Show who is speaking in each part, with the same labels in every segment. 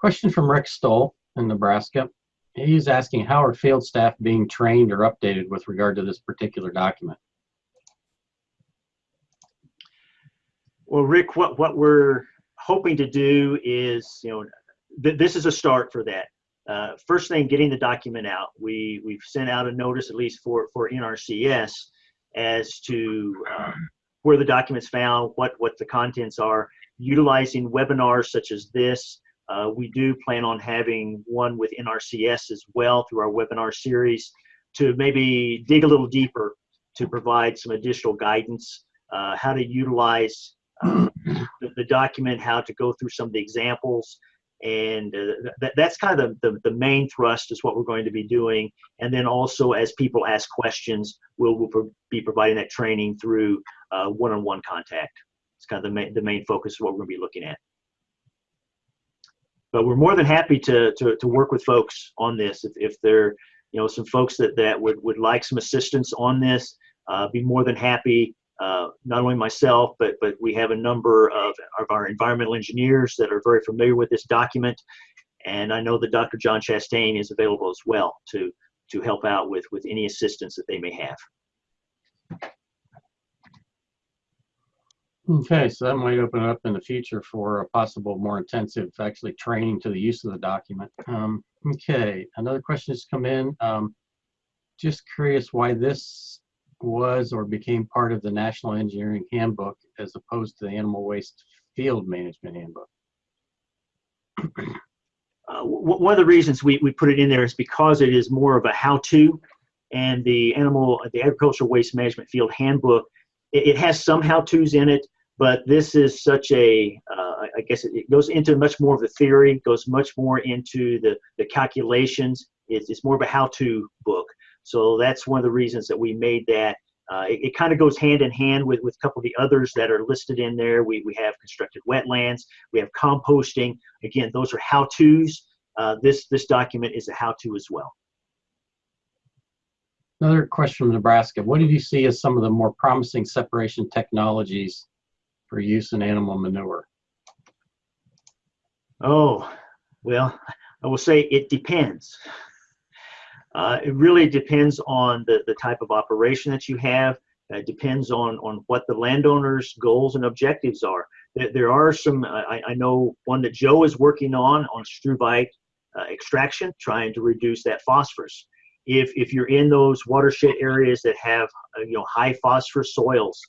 Speaker 1: Question from Rick Stoll in Nebraska. He's asking how are field staff being trained or updated with regard to this particular document?
Speaker 2: Well, Rick, what, what we're hoping to do is, you know, th this is a start for that. Uh, first thing, getting the document out. We, we've sent out a notice, at least for, for NRCS, as to uh, where the document's found, what, what the contents are, utilizing webinars such as this. Uh, we do plan on having one with NRCS as well through our webinar series to maybe dig a little deeper to provide some additional guidance, uh, how to utilize uh, the, the, document, how to go through some of the examples. And uh, that, that's kind of the, the, main thrust is what we're going to be doing. And then also as people ask questions, we'll, we'll pro be providing that training through uh, one-on-one -on -one contact. It's kind of the main, the main focus of what we're going to be looking at. But we're more than happy to, to, to work with folks on this. If, if there you know, some folks that, that would, would like some assistance on this, uh, be more than happy uh, not only myself, but but we have a number of, of our environmental engineers that are very familiar with this document, and I know that Dr. John Chastain is available as well to to help out with with any assistance that they may have.
Speaker 1: Okay, so that might open up in the future for a possible more intensive actually training to the use of the document. Um, okay, another question has come in. Um, just curious why this was or became part of the National Engineering Handbook as opposed to the Animal Waste Field Management Handbook?
Speaker 2: Uh, one of the reasons we, we put it in there is because it is more of a how-to and the animal the agricultural waste management field handbook it, it has some how-to's in it but this is such a uh, I guess it, goes into much more of the theory goes much more into the the calculations it's, it's more of a how-to book so that's one of the reasons that we made that. Uh, it, it kind of goes hand in hand with, with a couple of the others that are listed in there. We, we have constructed wetlands, we have composting. Again, those are how-tos. Uh, this, this document is a how-to as well.
Speaker 1: Another question from Nebraska. What did you see as some of the more promising separation technologies for use in animal manure?
Speaker 2: Oh, well, I will say it depends. Uh, it really depends on the, the type of operation that you have. It depends on, on what the landowner's goals and objectives are. There, there are some, I, I, know one that Joe is working on, on struvite uh, extraction, trying to reduce that phosphorus. If, if you're in those watershed areas that have uh, you know high phosphorus soils,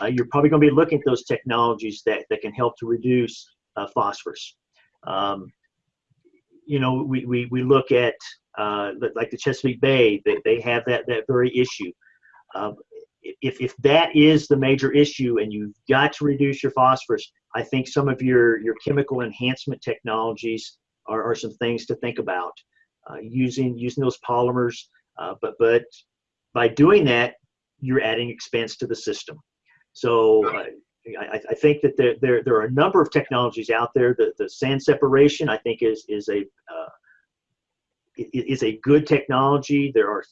Speaker 2: uh, you're probably going to be looking at those technologies that, that can help to reduce uh, phosphorus. Um, you know, we, we, we look at uh, like the Chesapeake Bay, they, they have that, that very issue. Um, if, if that is the major issue and you've got to reduce your phosphorus, I think some of your, your chemical enhancement technologies are, are some things to think about. Uh, using using those polymers, uh, but but by doing that, you're adding expense to the system. So I, I, think that there, there there are a number of technologies out there. The the sand separation I think is is a uh, is a good technology. There are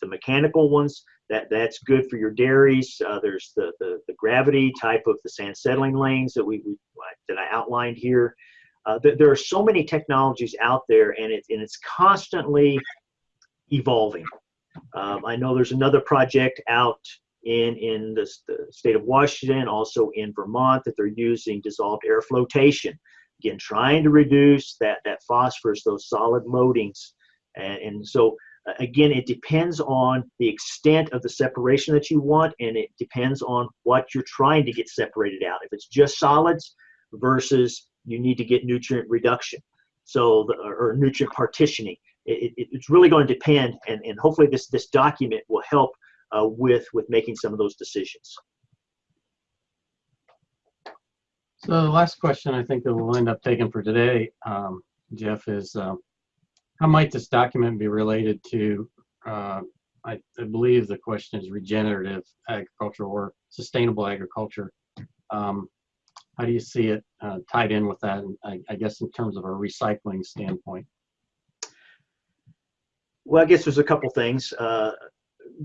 Speaker 2: the mechanical ones that that's good for your dairies. Uh, there's the, the, the gravity type of the sand settling lanes that we, we that I outlined here. Uh, there are so many technologies out there, and it and it's constantly evolving. Um, I know there's another project out in in the, the state of Washington, also in Vermont, that they're using dissolved air flotation. Again, trying to reduce that that phosphorus, those solid loadings and, and so again, it depends on the extent of the separation that you want, and it depends on what you're trying to get separated out. If it's just solids versus you need to get nutrient reduction, so the, or nutrient partitioning, it, it, it's really going to depend, and, and hopefully this this document will help uh, with with making some of those decisions.
Speaker 1: So the last question I think that we'll end up taking for today, um, Jeff, is um, how might this document be related to, uh, I, I, believe the question is regenerative agriculture or sustainable agriculture. Um, how do you see it uh, tied in with that, I, I, guess in terms of a recycling standpoint?
Speaker 2: Well, I guess there's a couple things. Uh,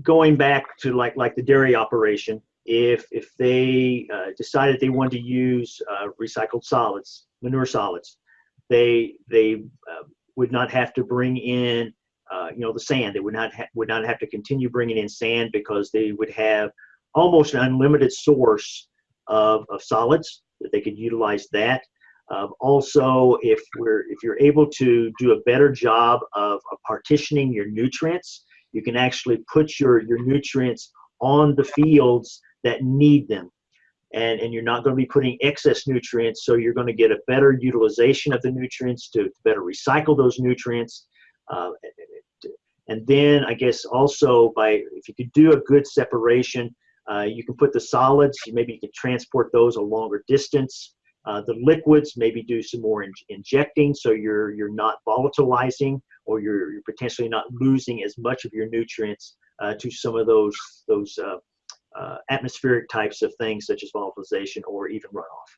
Speaker 2: going back to like like the dairy operation, if if they uh, decided they wanted to use uh, recycled solids, manure solids, they they uh, would not have to bring in uh, you know the sand. They would not would not have to continue bringing in sand because they would have almost an unlimited source of, of solids that they could utilize that. Um, also, if we're if you're able to do a better job of, of partitioning your nutrients, you can actually put your your nutrients on the fields that need them and, and you're not going to be putting excess nutrients, so you're going to get a better utilization of the nutrients to, better recycle those nutrients. Uh, and then I guess also by if you could do a good separation, uh, you can put the solids. Maybe you can transport those a longer distance. Uh, the liquids maybe do some more in, injecting, so you're you're not volatilizing or you're, you're potentially not losing as much of your nutrients uh, to some of those those uh, uh, atmospheric types of things such as volatilization or even runoff.